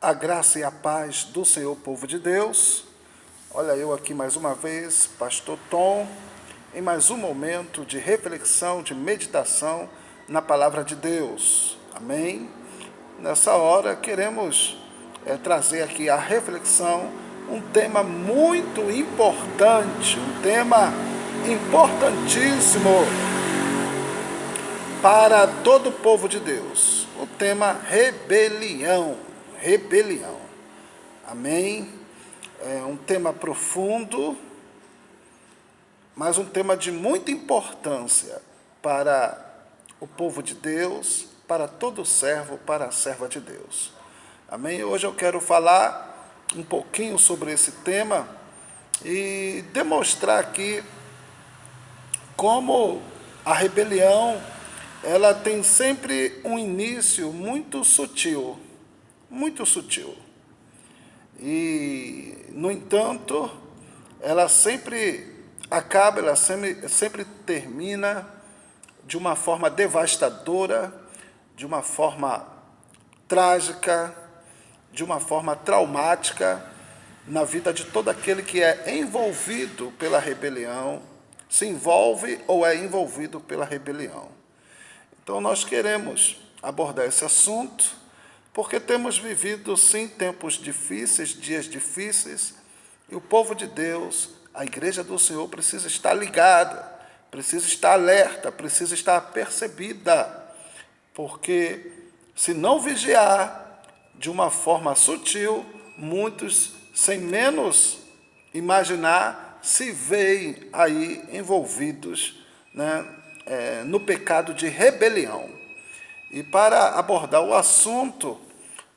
A graça e a paz do Senhor, povo de Deus. Olha eu aqui mais uma vez, Pastor Tom, em mais um momento de reflexão, de meditação na Palavra de Deus. Amém? Nessa hora queremos é, trazer aqui a reflexão, um tema muito importante, um tema importantíssimo para todo o povo de Deus. O tema rebelião rebelião. Amém? É um tema profundo, mas um tema de muita importância para o povo de Deus, para todo servo, para a serva de Deus. Amém? Hoje eu quero falar um pouquinho sobre esse tema e demonstrar aqui como a rebelião ela tem sempre um início muito sutil muito sutil. E, no entanto, ela sempre acaba, ela sempre, sempre termina de uma forma devastadora, de uma forma trágica, de uma forma traumática na vida de todo aquele que é envolvido pela rebelião, se envolve ou é envolvido pela rebelião. Então, nós queremos abordar esse assunto porque temos vivido, sim, tempos difíceis, dias difíceis, e o povo de Deus, a igreja do Senhor, precisa estar ligada, precisa estar alerta, precisa estar percebida, porque se não vigiar de uma forma sutil, muitos, sem menos imaginar, se veem aí envolvidos né, é, no pecado de rebelião. E para abordar o assunto,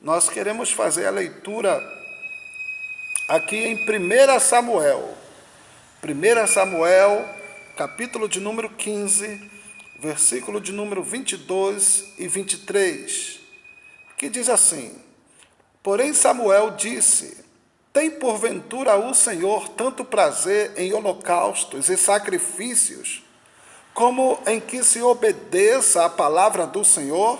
nós queremos fazer a leitura aqui em 1 Samuel. 1 Samuel, capítulo de número 15, versículo de número 22 e 23, que diz assim: Porém Samuel disse: Tem porventura o Senhor tanto prazer em holocaustos e sacrifícios, como em que se obedeça a palavra do Senhor?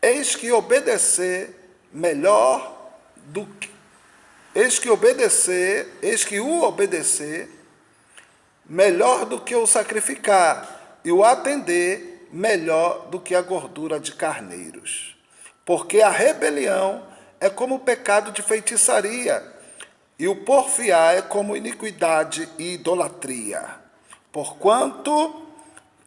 Eis que obedecer melhor do que eis que obedecer, eis que o obedecer melhor do que o sacrificar e o atender melhor do que a gordura de carneiros. Porque a rebelião é como o pecado de feitiçaria, e o porfiar é como iniquidade e idolatria. Porquanto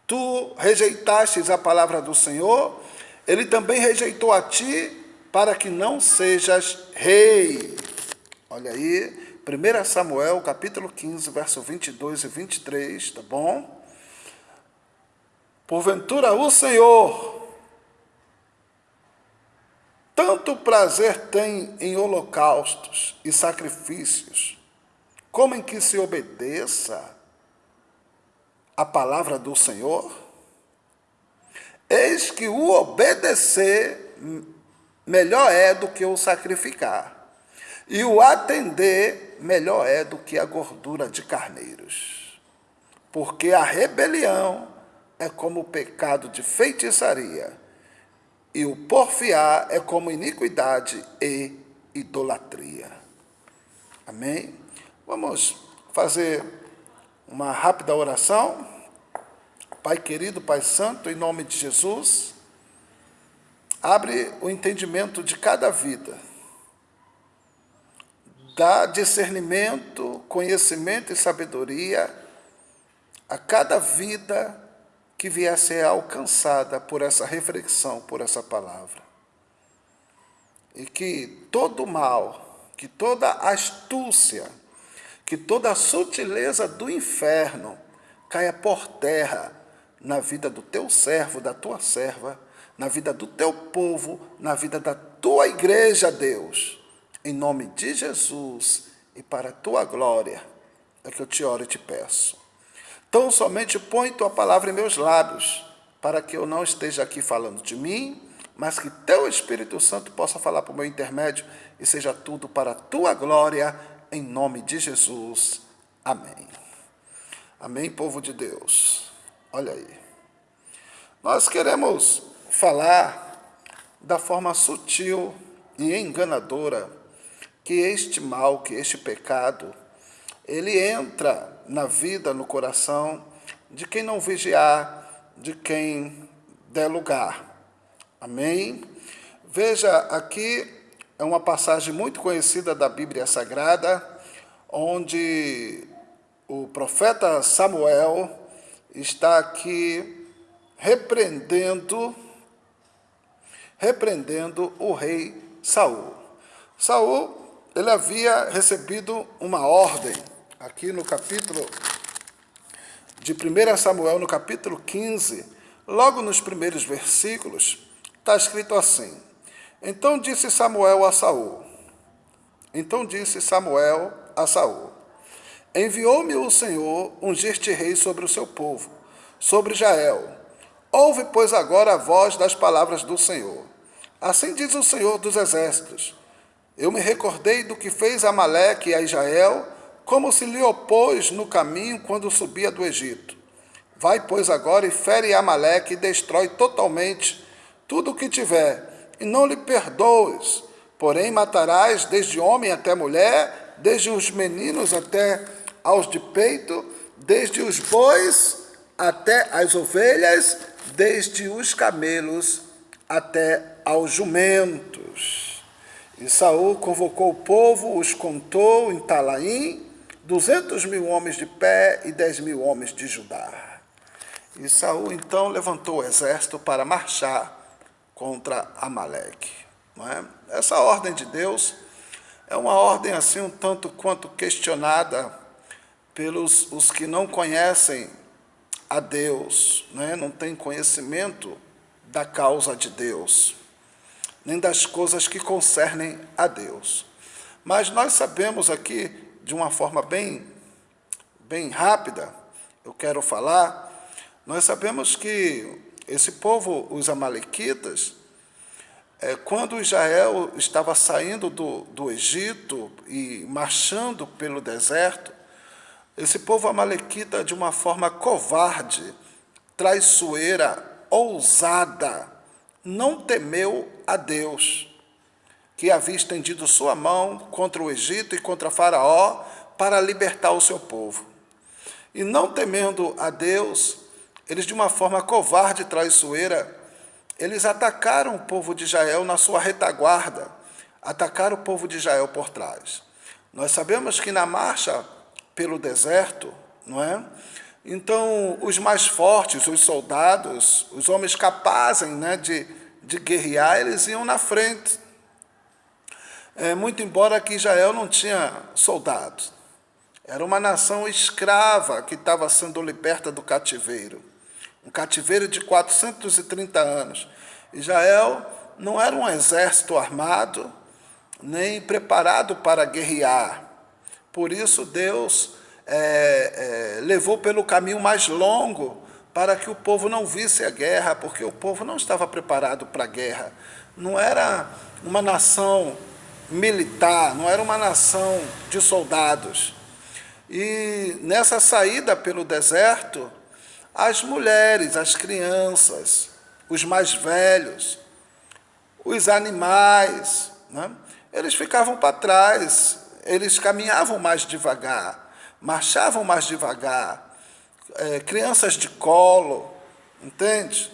tu rejeitastes a palavra do Senhor, ele também rejeitou a ti para que não sejas rei. Olha aí, 1 Samuel, capítulo 15, verso 22 e 23, tá bom? Porventura o Senhor tanto prazer tem em holocaustos e sacrifícios, como em que se obedeça a palavra do Senhor? Eis que o obedecer melhor é do que o sacrificar, e o atender melhor é do que a gordura de carneiros. Porque a rebelião é como o pecado de feitiçaria, e o porfiar é como iniquidade e idolatria. Amém? Vamos fazer uma rápida oração. Pai querido, Pai Santo, em nome de Jesus, abre o entendimento de cada vida, dá discernimento, conhecimento e sabedoria a cada vida que vier a ser alcançada por essa reflexão, por essa palavra. E que todo mal, que toda astúcia, que toda sutileza do inferno caia por terra na vida do teu servo, da tua serva, na vida do teu povo, na vida da tua igreja, Deus. Em nome de Jesus e para a tua glória, é que eu te oro e te peço. Então somente põe tua palavra em meus lábios, para que eu não esteja aqui falando de mim, mas que teu Espírito Santo possa falar por meu intermédio e seja tudo para a tua glória, em nome de Jesus. Amém. Amém, povo de Deus. Olha aí. Nós queremos falar da forma sutil e enganadora que este mal, que este pecado, ele entra na vida, no coração de quem não vigiar, de quem der lugar. Amém? Veja, aqui é uma passagem muito conhecida da Bíblia Sagrada, onde o profeta Samuel está aqui repreendendo repreendendo o rei Saul. Saul, ele havia recebido uma ordem aqui no capítulo de 1 Samuel, no capítulo 15, logo nos primeiros versículos, está escrito assim: Então disse Samuel a Saul. Então disse Samuel a Saul: Enviou-me o Senhor ungir-te rei sobre o seu povo, sobre Israel. Ouve, pois, agora a voz das palavras do Senhor. Assim diz o Senhor dos Exércitos: Eu me recordei do que fez Amaleque a Israel, como se lhe opôs no caminho quando subia do Egito. Vai, pois, agora e fere Amaleque e destrói totalmente tudo o que tiver, e não lhe perdoes. Porém, matarás desde homem até mulher, desde os meninos até aos de peito, desde os bois até as ovelhas, desde os camelos até aos jumentos. E Saul convocou o povo, os contou em Talaim, duzentos mil homens de pé e dez mil homens de Judá. E Saul então levantou o exército para marchar contra Amaleque. Não é? Essa ordem de Deus é uma ordem assim um tanto quanto questionada pelos os que não conhecem a Deus, né? não têm conhecimento da causa de Deus, nem das coisas que concernem a Deus. Mas nós sabemos aqui, de uma forma bem, bem rápida, eu quero falar, nós sabemos que esse povo, os amalequitas, é, quando Israel estava saindo do, do Egito e marchando pelo deserto, esse povo amalequita, de uma forma covarde, traiçoeira, ousada, não temeu a Deus, que havia estendido sua mão contra o Egito e contra Faraó para libertar o seu povo. E não temendo a Deus, eles, de uma forma covarde e traiçoeira, eles atacaram o povo de Israel na sua retaguarda, atacaram o povo de Israel por trás. Nós sabemos que na marcha pelo deserto, não é? Então, os mais fortes, os soldados, os homens capazes né, de, de guerrear, eles iam na frente. É, muito embora que Israel não tinha soldados. Era uma nação escrava que estava sendo liberta do cativeiro. Um cativeiro de 430 anos. Israel não era um exército armado, nem preparado para guerrear. Por isso, Deus é, é, levou pelo caminho mais longo para que o povo não visse a guerra, porque o povo não estava preparado para a guerra. Não era uma nação militar, não era uma nação de soldados. E nessa saída pelo deserto, as mulheres, as crianças, os mais velhos, os animais, né? eles ficavam para trás, eles caminhavam mais devagar, marchavam mais devagar, é, crianças de colo, entende?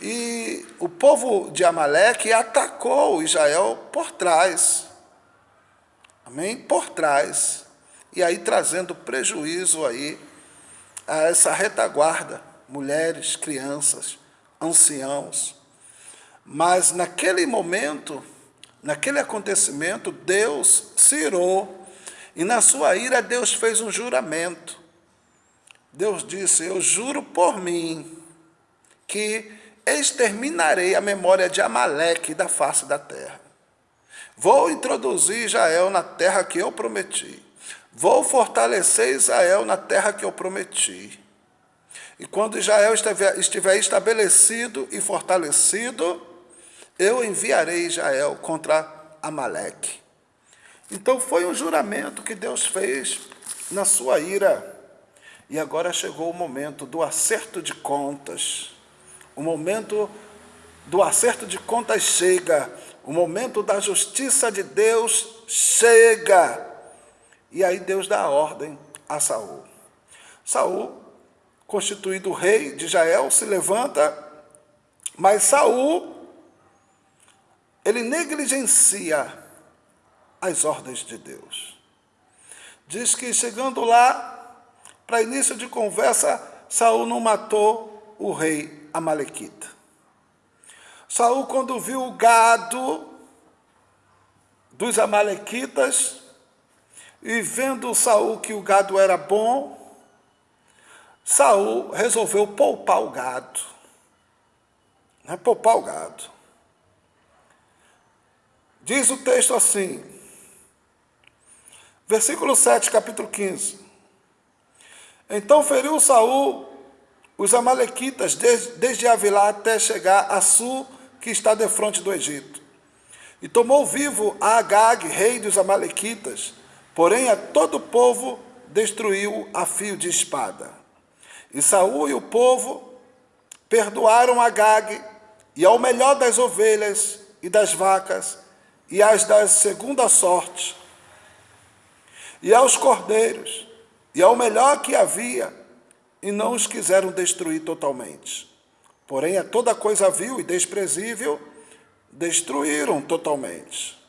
E o povo de Amaleque atacou Israel por trás, amém? Por trás, e aí trazendo prejuízo aí a essa retaguarda, mulheres, crianças, anciãos. Mas naquele momento, Naquele acontecimento, Deus se irou, e na sua ira Deus fez um juramento. Deus disse, eu juro por mim, que exterminarei a memória de Amaleque da face da terra. Vou introduzir Israel na terra que eu prometi. Vou fortalecer Israel na terra que eu prometi. E quando Israel estiver estabelecido e fortalecido, eu enviarei Israel contra Amaleque. Então foi um juramento que Deus fez na sua ira. E agora chegou o momento do acerto de contas. O momento do acerto de contas chega, o momento da justiça de Deus chega. E aí Deus dá a ordem a Saul. Saul, constituído rei de Israel, se levanta, mas Saul ele negligencia as ordens de Deus. Diz que chegando lá, para início de conversa, Saul não matou o rei Amalequita. Saul, quando viu o gado dos Amalequitas, e vendo Saul que o gado era bom, Saul resolveu poupar o gado. Né? Poupar o gado. Diz o texto assim, versículo 7, capítulo 15. Então feriu Saul os amalequitas desde, desde Avilá até chegar a Sul, que está de frente do Egito. E tomou vivo a Agag, rei dos amalequitas, porém a todo o povo destruiu a fio de espada. E Saul e o povo perdoaram Agag e ao melhor das ovelhas e das vacas e as da segunda sorte, e aos cordeiros, e ao melhor que havia, e não os quiseram destruir totalmente. Porém, a toda coisa vil e desprezível, destruíram totalmente.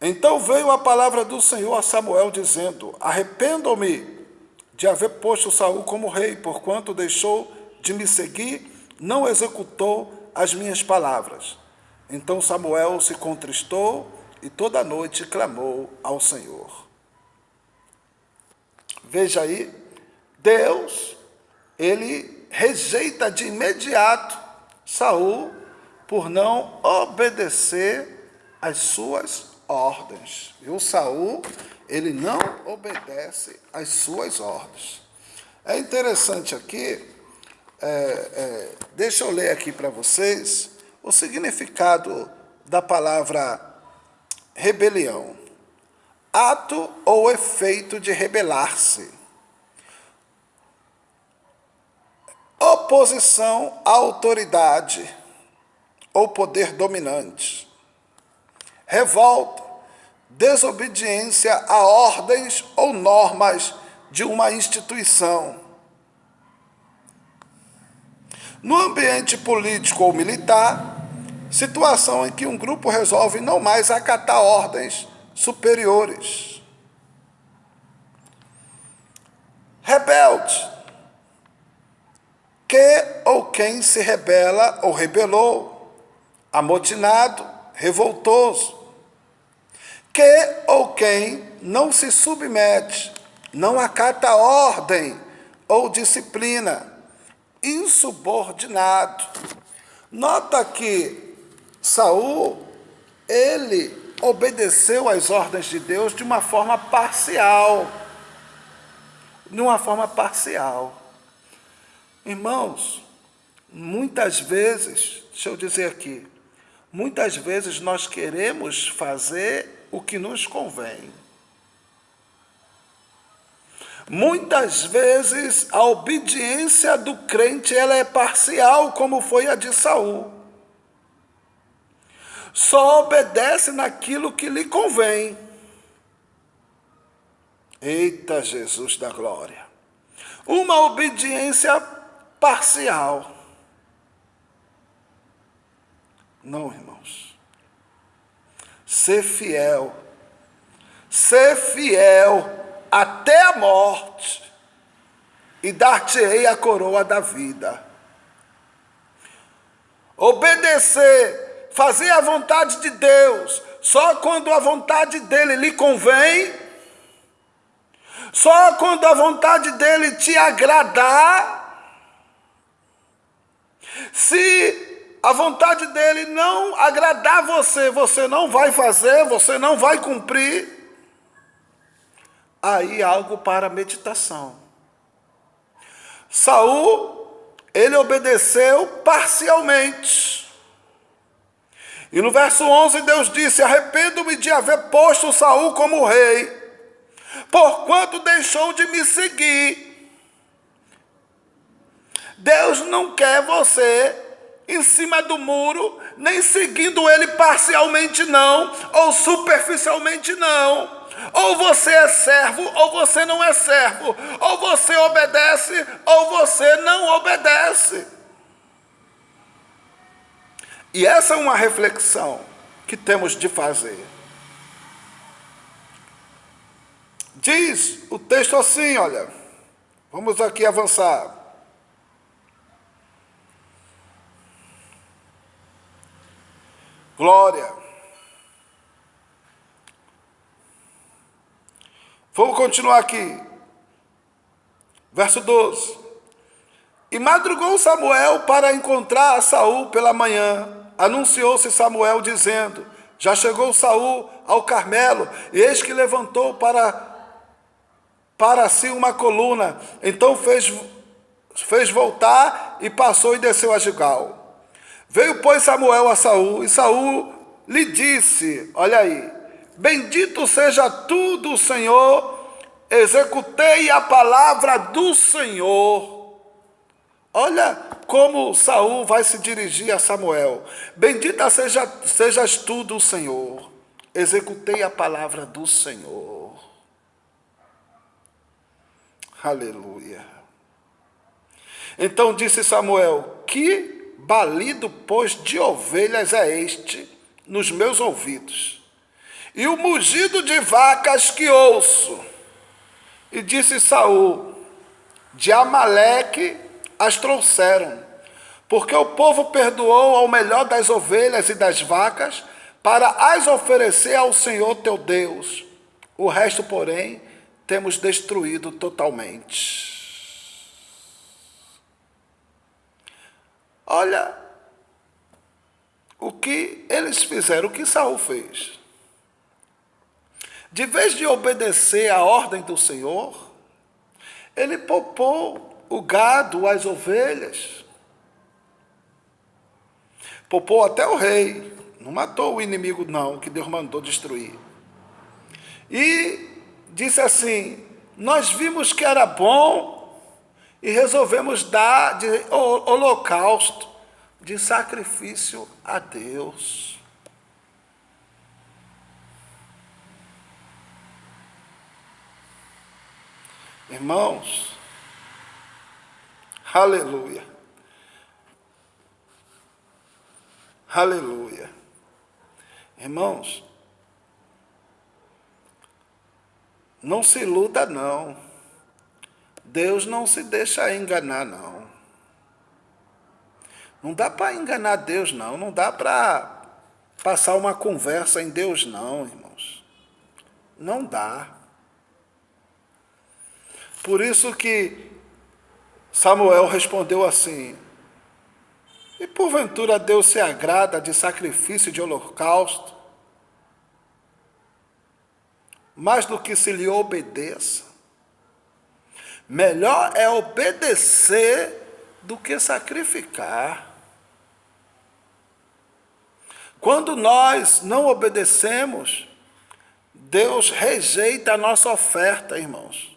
Então veio a palavra do Senhor a Samuel, dizendo: Arrependo-me de haver posto Saul como rei, porquanto deixou de me seguir, não executou as minhas palavras. Então Samuel se contristou e toda noite clamou ao Senhor. Veja aí, Deus, ele rejeita de imediato Saul por não obedecer às suas ordens. E o Saul, ele não obedece às suas ordens. É interessante aqui, é, é, deixa eu ler aqui para vocês, o significado da palavra rebelião. Ato ou efeito de rebelar-se. Oposição à autoridade ou poder dominante. Revolta, desobediência a ordens ou normas de uma instituição. No ambiente político ou militar, situação em que um grupo resolve não mais acatar ordens superiores. Rebelde, que ou quem se rebela ou rebelou, amotinado, revoltoso, que ou quem não se submete, não acata ordem ou disciplina, insubordinado. Nota que Saul, ele obedeceu às ordens de Deus de uma forma parcial. De uma forma parcial. Irmãos, muitas vezes, deixa eu dizer aqui, muitas vezes nós queremos fazer o que nos convém. Muitas vezes a obediência do crente ela é parcial, como foi a de Saul só obedece naquilo que lhe convém. Eita Jesus da glória! Uma obediência parcial. Não, irmãos. Ser fiel. Ser fiel até a morte e dar-te-ei a coroa da vida. Obedecer fazer a vontade de Deus só quando a vontade dele lhe convém, só quando a vontade dele te agradar. Se a vontade dele não agradar você, você não vai fazer, você não vai cumprir. Aí algo para meditação. Saul, ele obedeceu parcialmente. E no verso 11 Deus disse: Arrependo-me de haver posto Saul como rei, porquanto deixou de me seguir. Deus não quer você em cima do muro, nem seguindo ele parcialmente, não, ou superficialmente, não. Ou você é servo, ou você não é servo. Ou você obedece, ou você não obedece. E essa é uma reflexão que temos de fazer. Diz o texto assim, olha, vamos aqui avançar. Glória. Vamos continuar aqui. Verso 12. E madrugou Samuel para encontrar a Saul pela manhã. Anunciou-se Samuel dizendo: Já chegou Saul ao Carmelo, e eis que levantou para para si uma coluna. Então fez fez voltar e passou e desceu a Gigal. Veio pois Samuel a Saul, e Saul lhe disse: Olha aí, Bendito seja tu do Senhor, executei a palavra do Senhor. Olha como Saul vai se dirigir a Samuel. Bendita seja, sejas tu do Senhor, executei a palavra do Senhor. Aleluia. Então disse Samuel: Que balido, pois, de ovelhas é este nos meus ouvidos? e o mugido de vacas que ouço. E disse Saul: De Amaleque as trouxeram, porque o povo perdoou ao melhor das ovelhas e das vacas, para as oferecer ao Senhor teu Deus. O resto, porém, temos destruído totalmente. Olha o que eles fizeram, o que Saul fez. De vez de obedecer à ordem do Senhor, ele poupou o gado, as ovelhas. Poupou até o rei. Não matou o inimigo, não, que Deus mandou destruir. E disse assim: Nós vimos que era bom e resolvemos dar de holocausto, de sacrifício a Deus. Irmãos, aleluia, aleluia. Irmãos, não se iluda não. Deus não se deixa enganar não. Não dá para enganar Deus não, não dá para passar uma conversa em Deus não, irmãos. Não dá. Por isso que Samuel respondeu assim: E porventura Deus se agrada de sacrifício de holocausto, mais do que se lhe obedeça? Melhor é obedecer do que sacrificar. Quando nós não obedecemos, Deus rejeita a nossa oferta, irmãos.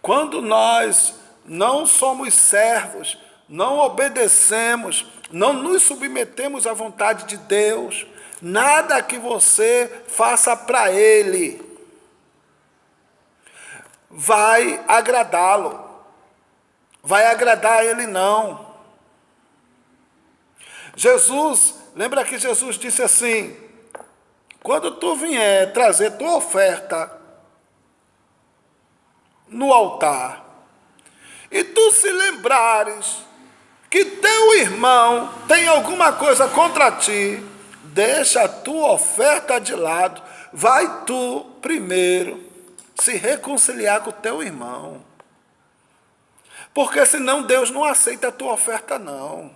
Quando nós não somos servos, não obedecemos, não nos submetemos à vontade de Deus, nada que você faça para Ele vai agradá-lo, vai agradar a Ele não. Jesus, lembra que Jesus disse assim: quando tu vier trazer tua oferta no altar, e tu se lembrares que teu irmão tem alguma coisa contra ti, deixa a tua oferta de lado, vai tu primeiro se reconciliar com teu irmão. Porque senão Deus não aceita a tua oferta, não.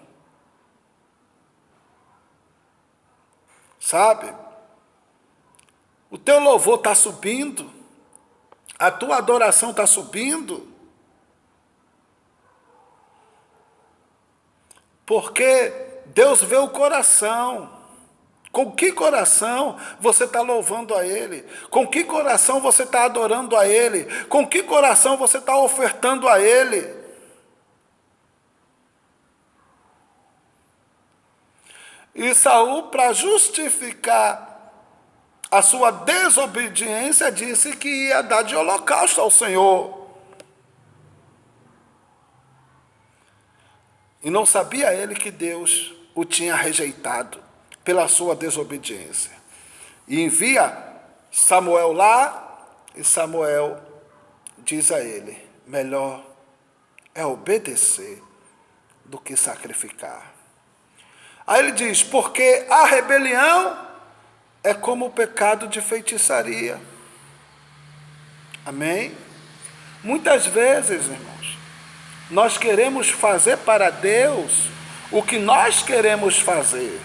Sabe? O teu louvor está subindo. A tua adoração está subindo? Porque Deus vê o coração. Com que coração você está louvando a Ele? Com que coração você está adorando a Ele? Com que coração você está ofertando a Ele? E Saul, para justificar a sua desobediência, disse que ia dar de holocausto ao Senhor. E não sabia ele que Deus o tinha rejeitado pela sua desobediência. E envia Samuel lá, e Samuel diz a ele: melhor é obedecer do que sacrificar. Aí ele diz: porque a rebelião é como o pecado de feitiçaria. Amém? Muitas vezes, irmãos, nós queremos fazer para Deus o que nós queremos fazer.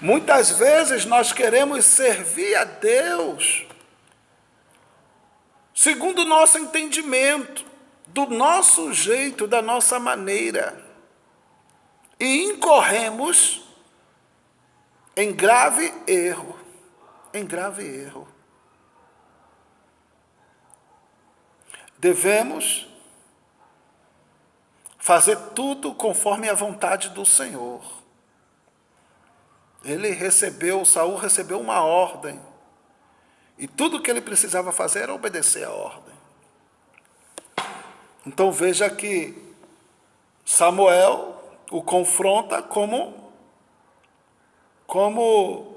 Muitas vezes nós queremos servir a Deus segundo o nosso entendimento, do nosso jeito, da nossa maneira. E incorremos em grave erro, em grave erro. Devemos fazer tudo conforme a vontade do Senhor. Ele recebeu, Saul recebeu uma ordem. E tudo que ele precisava fazer era obedecer a ordem. Então veja que Samuel o confronta como, como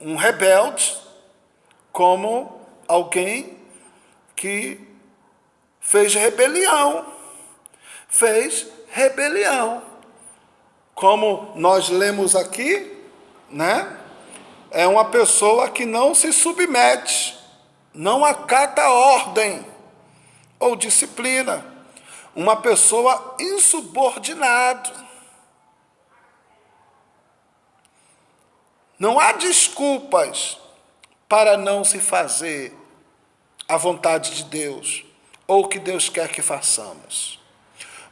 um rebelde, como alguém que fez rebelião. Fez rebelião. Como nós lemos aqui, né? É uma pessoa que não se submete, não acata ordem ou disciplina uma pessoa insubordinado. Não há desculpas para não se fazer a vontade de Deus ou o que Deus quer que façamos.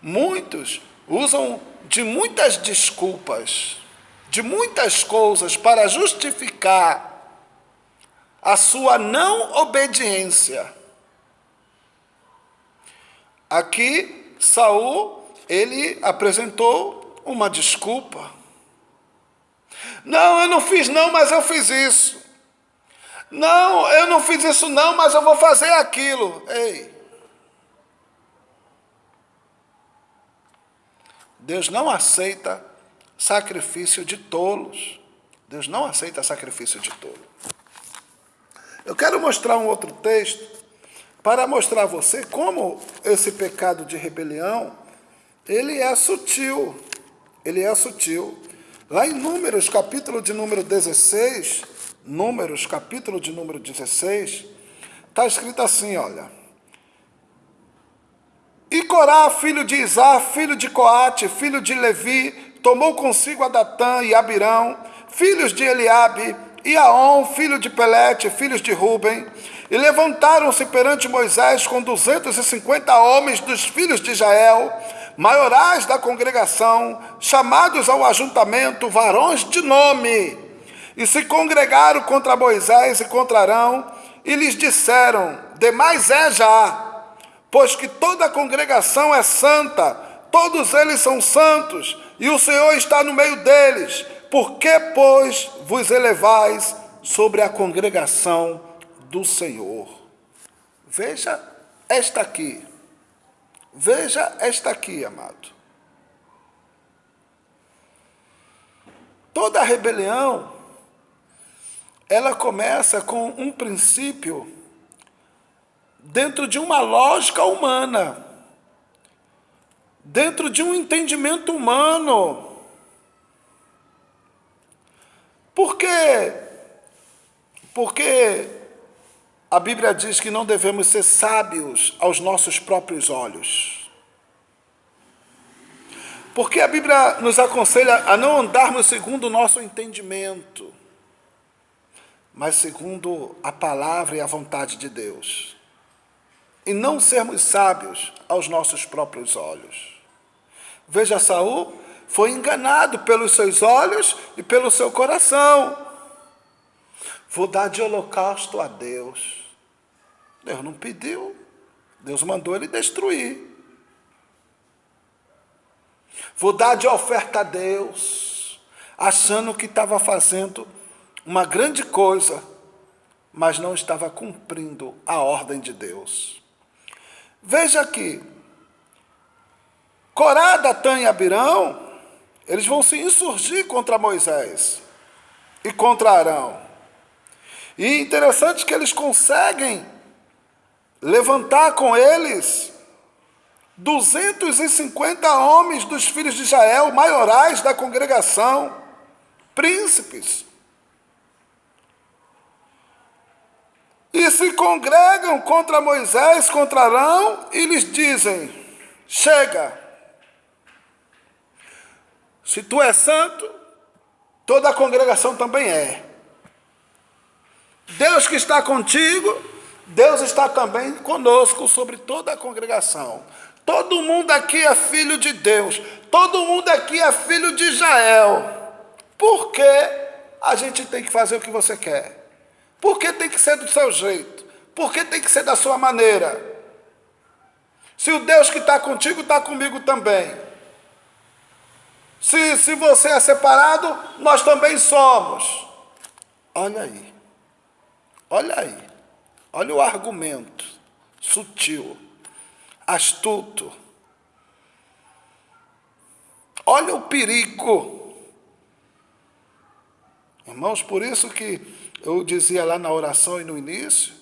Muitos usam de muitas desculpas, de muitas coisas para justificar a sua não obediência. Aqui, Saul, ele apresentou uma desculpa. Não, eu não fiz não, mas eu fiz isso. Não, eu não fiz isso não, mas eu vou fazer aquilo. Ei. Deus não aceita sacrifício de tolos. Deus não aceita sacrifício de tolo. Eu quero mostrar um outro texto para mostrar a você como esse pecado de rebelião, ele é sutil, ele é sutil. Lá em Números, capítulo de número 16, Números, capítulo de número 16, está escrito assim, olha. E Corá, filho de Isá, filho de Coate, filho de Levi, tomou consigo Adatã e Abirão, filhos de Eliabe, e Aon, filho de Pelete, filhos de Ruben, e levantaram-se perante Moisés com duzentos e cinquenta homens dos filhos de Israel, maiorais da congregação, chamados ao ajuntamento, varões de nome, e se congregaram contra Moisés e contra Arão, e lhes disseram: Demais é já, pois que toda a congregação é santa, todos eles são santos, e o Senhor está no meio deles. Por que, pois, vos elevais sobre a congregação do Senhor. Veja esta aqui. Veja esta aqui, amado. Toda rebelião, ela começa com um princípio dentro de uma lógica humana, dentro de um entendimento humano. Por quê? Porque a Bíblia diz que não devemos ser sábios aos nossos próprios olhos. Porque a Bíblia nos aconselha a não andarmos segundo o nosso entendimento, mas segundo a palavra e a vontade de Deus. E não sermos sábios aos nossos próprios olhos. Veja, Saul foi enganado pelos seus olhos e pelo seu coração. Vou dar de holocausto a Deus. Deus não pediu. Deus mandou ele destruir. Vou dar de oferta a Deus, achando que estava fazendo uma grande coisa, mas não estava cumprindo a ordem de Deus. Veja aqui, Corá, Datã e Abirão, eles vão se insurgir contra Moisés e contra Arão. E interessante que eles conseguem levantar com eles 250 homens dos filhos de Israel, maiorais da congregação, príncipes. E se congregam contra Moisés, contra Arão, e lhes dizem: Chega, se tu és santo, toda a congregação também é. Deus que está contigo, Deus está também conosco sobre toda a congregação. Todo mundo aqui é filho de Deus, todo mundo aqui é filho de Israel. Por que a gente tem que fazer o que você quer? Por que tem que ser do seu jeito? Por que tem que ser da sua maneira? Se o Deus que está contigo está comigo também. Se, se você é separado, nós também somos. Olha aí. Olha aí. Olha o argumento sutil, astuto. Olha o perigo. Irmãos, por isso que eu dizia lá na oração e no início,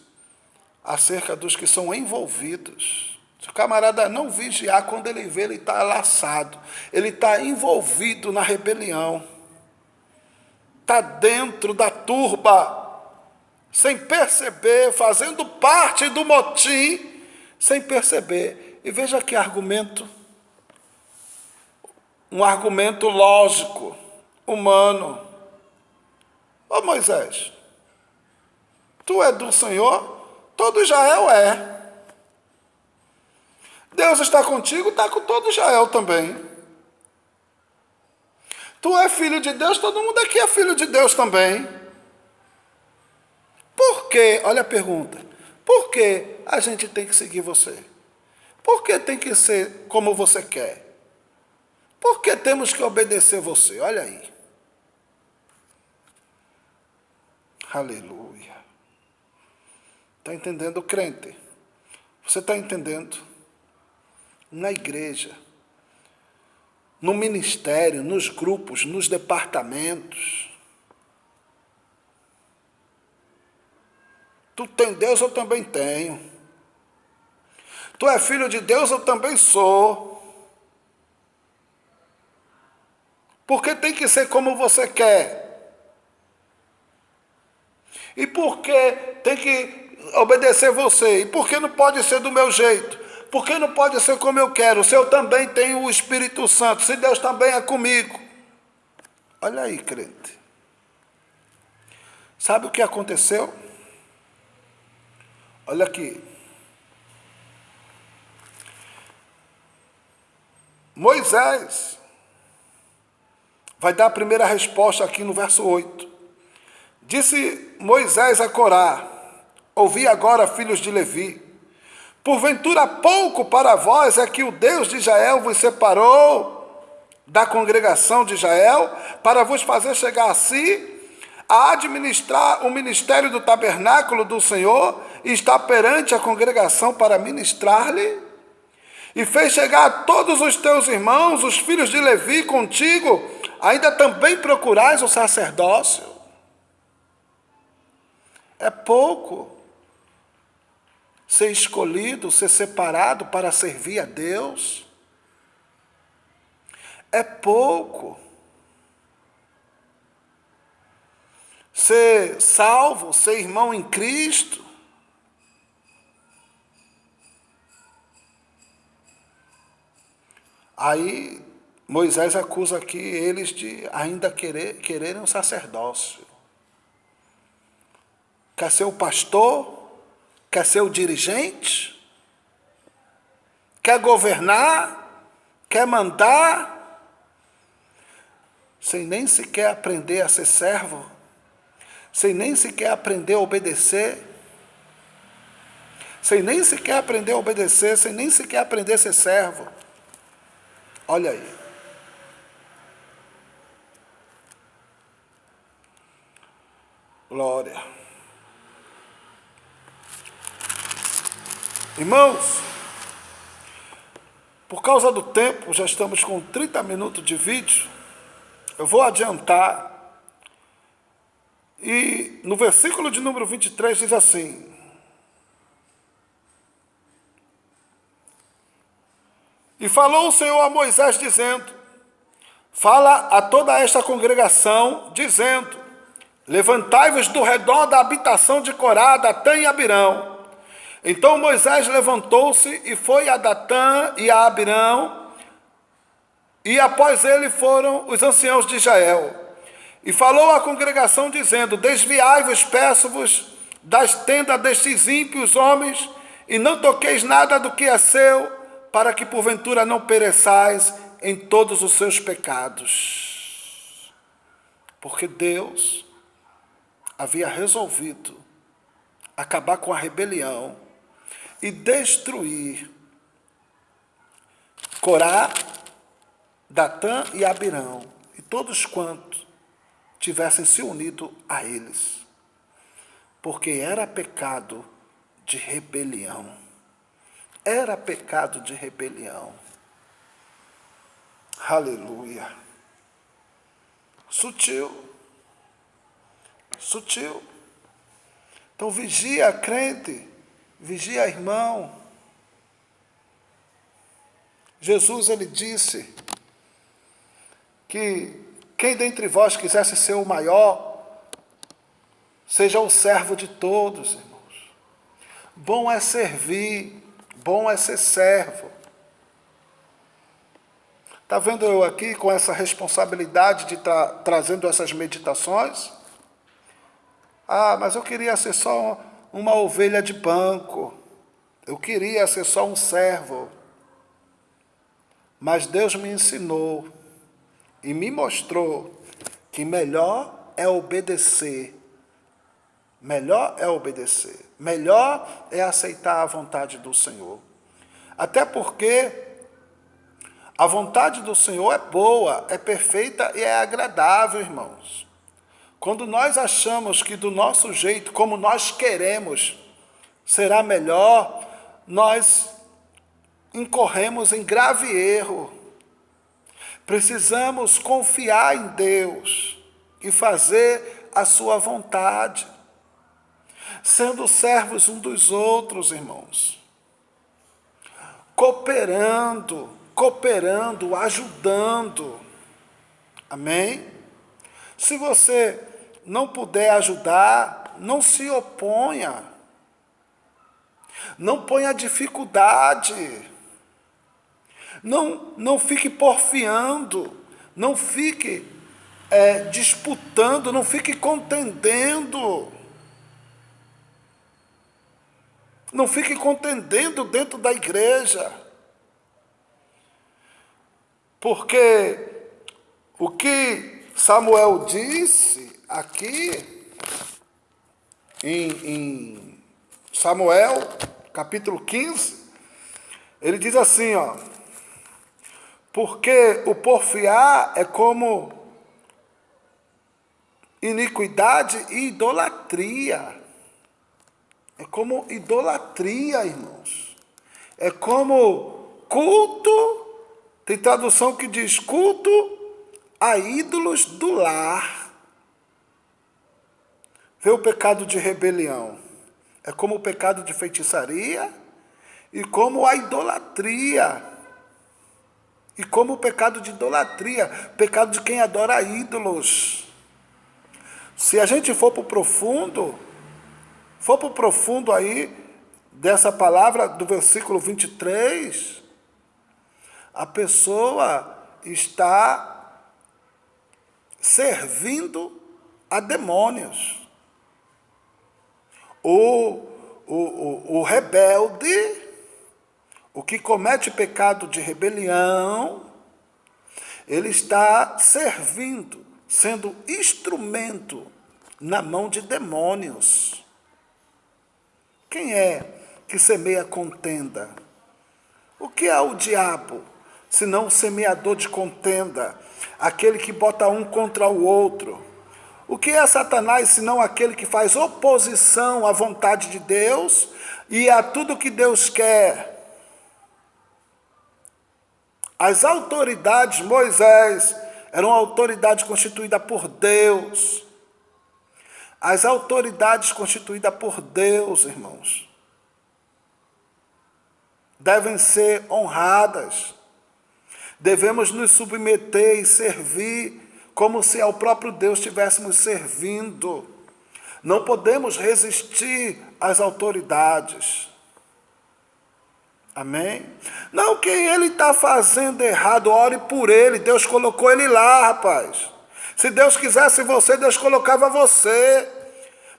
acerca dos que são envolvidos. Se o camarada não vigiar, quando ele vê, ele está laçado, ele está envolvido na rebelião, está dentro da turba, sem perceber, fazendo parte do motim, sem perceber. E veja que argumento, um argumento lógico, humano. Ô Moisés, tu é do Senhor, todo Israel é. Deus está contigo, está com todo Israel também. Tu é filho de Deus, todo mundo aqui é filho de Deus também. Por que, olha a pergunta, por que a gente tem que seguir você? Por que tem que ser como você quer? Por que temos que obedecer você? Olha aí. Aleluia. Está entendendo, crente? Você está entendendo? na igreja, no ministério, nos grupos, nos departamentos. Tu tem Deus, eu também tenho. Tu é filho de Deus, eu também sou. Porque tem que ser como você quer. E por que tem que obedecer você? E por que não pode ser do meu jeito? Porque não pode ser como eu quero, se eu também tenho o Espírito Santo, se Deus também é comigo. Olha aí, crente. Sabe o que aconteceu? Olha aqui. Moisés vai dar a primeira resposta aqui no verso 8. Disse Moisés a Corá: Ouvi agora, filhos de Levi, Porventura pouco para vós é que o Deus de Israel vos separou da congregação de Israel para vos fazer chegar a si, a administrar o ministério do tabernáculo do Senhor e estar perante a congregação para ministrar-lhe? E fez chegar todos os teus irmãos, os filhos de Levi, contigo, ainda também procurais o sacerdócio? É pouco ser escolhido, ser separado para servir a Deus, é pouco. Ser salvo, ser irmão em Cristo, Aí Moisés acusa aqui eles de ainda querer, quererem um sacerdócio. Quer ser o pastor, Quer ser o dirigente? Quer governar? Quer mandar? Sem nem sequer aprender a ser servo? Sem nem sequer aprender a obedecer? Sem nem sequer aprender a obedecer? Sem nem sequer aprender a ser servo? Olha aí. Glória. Irmãos, por causa do tempo, já estamos com 30 minutos de vídeo. Eu vou adiantar. E no versículo de número 23 diz assim: E falou o Senhor a Moisés, dizendo: Fala a toda esta congregação, dizendo: Levantai-vos do redor da habitação de Corá, Datã e Abirão. Então Moisés levantou-se e foi a Datã e a Abirão, e após ele foram os anciãos de Israel. E falou à congregação, dizendo: Desviai-vos, peço-vos, das tendas destes ímpios homens, e não toqueis nada do que é seu, para que porventura não pereçais em todos os seus pecados. Porque Deus havia resolvido acabar com a rebelião e destruir Corá, Datã e Abirão, e todos quantos tivessem se unido a eles, porque era pecado de rebelião. Era pecado de rebelião. Aleluia. Sutil. Sutil. Então vigia, crente, vigia, irmão. Jesus ele disse que quem dentre vós quisesse ser o maior, seja o servo de todos, irmãos. Bom é servir, Bom é ser servo. Está vendo eu aqui com essa responsabilidade de estar tá trazendo essas meditações? Ah, mas eu queria ser só uma ovelha de banco. Eu queria ser só um servo. Mas Deus me ensinou e me mostrou que melhor é obedecer. Melhor é obedecer. Melhor é aceitar a vontade do Senhor. Até porque a vontade do Senhor é boa, é perfeita e é agradável, irmãos. Quando nós achamos que do nosso jeito, como nós queremos, será melhor, nós incorremos em grave erro. Precisamos confiar em Deus e fazer a sua vontade sendo servos um dos outros, irmãos. Cooperando, cooperando, ajudando. Amém? Se você não puder ajudar, não se oponha. Não ponha dificuldade. Não, não fique porfiando. Não fique é, disputando, não fique contendendo. Não fique contendendo dentro da igreja. Porque o que Samuel disse aqui em, em Samuel, capítulo 15, ele diz assim, ó, porque o porfiar é como iniquidade e idolatria. É como idolatria, irmãos. É como culto, tem tradução que diz culto a ídolos do lar. Vê o pecado de rebelião. É como o pecado de feitiçaria e como a idolatria. E como o pecado de idolatria, pecado de quem adora ídolos. Se a gente for para o profundo, for para o profundo aí dessa palavra do versículo 23, a pessoa está servindo a demônios. O, o, o, o rebelde, o que comete pecado de rebelião, ele está servindo, sendo instrumento na mão de demônios. Quem é que semeia contenda? O que é o diabo, senão o semeador de contenda, aquele que bota um contra o outro? O que é Satanás senão aquele que faz oposição à vontade de Deus e a tudo que Deus quer? As autoridades, Moisés, era uma autoridade constituída por Deus. As autoridades constituídas por Deus, irmãos, devem ser honradas. Devemos nos submeter e servir como se ao próprio Deus estivéssemos servindo. Não podemos resistir às autoridades. Amém? Não, quem ele está fazendo errado, ore por ele. Deus colocou ele lá, rapaz. Se Deus quisesse você, Deus colocava você.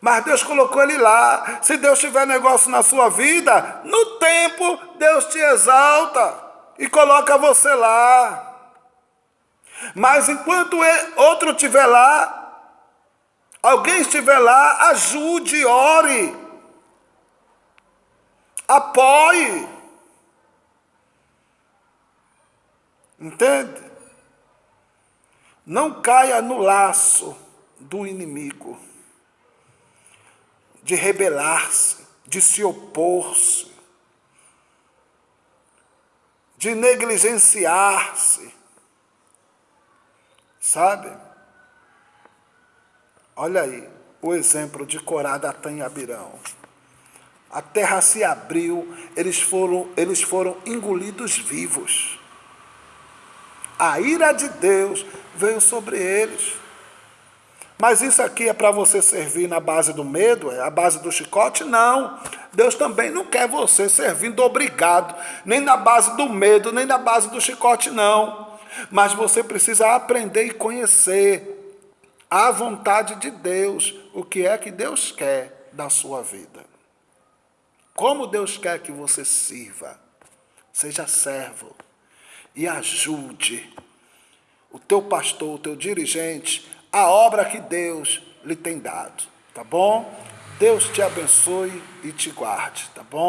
Mas Deus colocou ele lá. Se Deus tiver negócio na sua vida, no tempo, Deus te exalta e coloca você lá. Mas enquanto outro estiver lá, alguém estiver lá, ajude, ore, apoie. Entende? Não caia no laço do inimigo, de rebelar-se, de se opor-se, de negligenciar-se. Sabe? Olha aí o exemplo de Corá, Datã e Abirão. A terra se abriu, eles foram, eles foram engolidos vivos a ira de Deus veio sobre eles. Mas isso aqui é para você servir na base do medo, é a base do chicote? Não. Deus também não quer você servindo obrigado, nem na base do medo, nem na base do chicote, não. Mas você precisa aprender e conhecer a vontade de Deus, o que é que Deus quer da sua vida. Como Deus quer que você sirva, seja servo e ajude o teu pastor, o teu dirigente, a obra que Deus lhe tem dado, tá bom? Deus te abençoe e te guarde, tá bom?